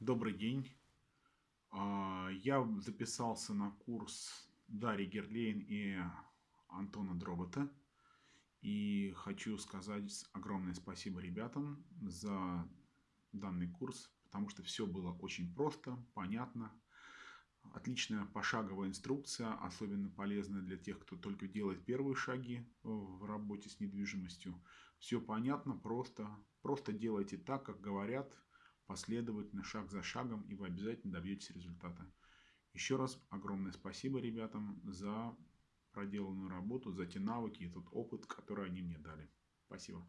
Добрый день. А, Я записался на курс Дарьи Герлейн и Антона Дробота. И хочу сказать огромное спасибо ребятам за данный курс, потому что все было очень просто, понятно. Отличная пошаговая инструкция, особенно полезная для тех, кто только делает первые шаги в работе с недвижимостью. Все понятно, просто. Просто делайте так, как говорят, последовательно, шаг за шагом, и вы обязательно добьетесь результата. Еще раз огромное спасибо ребятам за проделанную работу, за те навыки и тот опыт, который они мне дали. Спасибо.